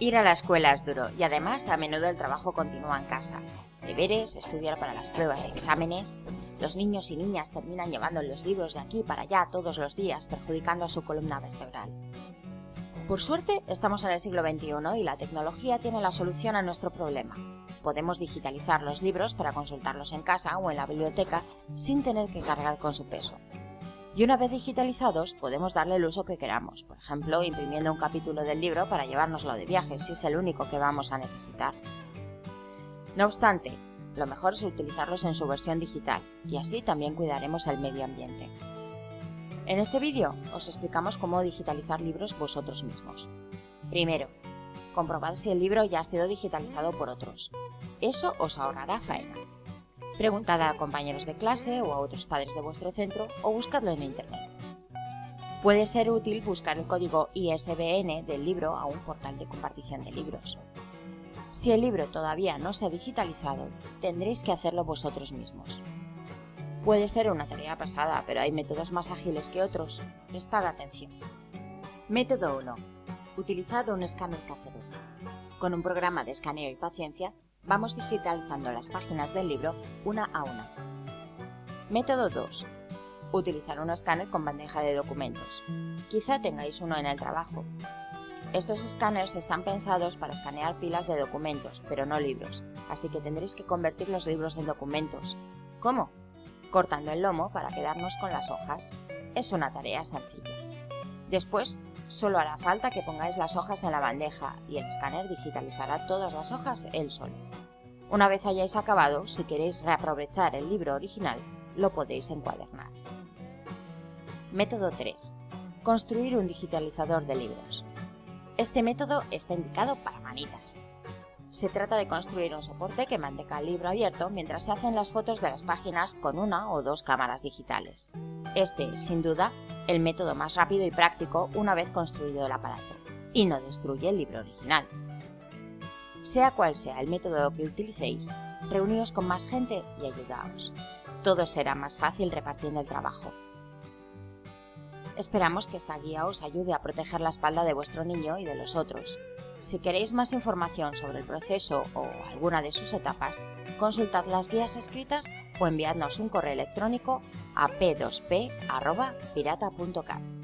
Ir a la escuela es duro y además a menudo el trabajo continúa en casa. Deberes, estudiar para las pruebas y exámenes. Los niños y niñas terminan llevando los libros de aquí para allá todos los días, perjudicando a su columna vertebral. Por suerte, estamos en el siglo XXI y la tecnología tiene la solución a nuestro problema. Podemos digitalizar los libros para consultarlos en casa o en la biblioteca sin tener que cargar con su peso. Y una vez digitalizados, podemos darle el uso que queramos, por ejemplo, imprimiendo un capítulo del libro para llevárnoslo de viaje, si es el único que vamos a necesitar. No obstante, lo mejor es utilizarlos en su versión digital, y así también cuidaremos el medio ambiente. En este vídeo os explicamos cómo digitalizar libros vosotros mismos. Primero, comprobad si el libro ya ha sido digitalizado por otros. Eso os ahorrará faena. Preguntad a compañeros de clase o a otros padres de vuestro centro o buscadlo en internet. Puede ser útil buscar el código ISBN del libro a un portal de compartición de libros. Si el libro todavía no se ha digitalizado, tendréis que hacerlo vosotros mismos. Puede ser una tarea pasada, pero hay métodos más ágiles que otros. Prestad atención. Método 1. Utilizad un escáner casero. Con un programa de escaneo y paciencia, vamos digitalizando las páginas del libro una a una. Método 2. Utilizar un escáner con bandeja de documentos. Quizá tengáis uno en el trabajo. Estos escáneres están pensados para escanear pilas de documentos, pero no libros, así que tendréis que convertir los libros en documentos. ¿Cómo? cortando el lomo para quedarnos con las hojas. Es una tarea sencilla. Después, solo hará falta que pongáis las hojas en la bandeja y el escáner digitalizará todas las hojas él solo. Una vez hayáis acabado, si queréis reaprovechar el libro original, lo podéis encuadernar. Método 3. Construir un digitalizador de libros. Este método está indicado para manitas. Se trata de construir un soporte que mantenga el libro abierto mientras se hacen las fotos de las páginas con una o dos cámaras digitales. Este es, sin duda, el método más rápido y práctico una vez construido el aparato, y no destruye el libro original. Sea cual sea el método que utilicéis, reuníos con más gente y ayudaos. Todo será más fácil repartiendo el trabajo. Esperamos que esta guía os ayude a proteger la espalda de vuestro niño y de los otros, si queréis más información sobre el proceso o alguna de sus etapas, consultad las guías escritas o enviadnos un correo electrónico a p2p.pirata.cat.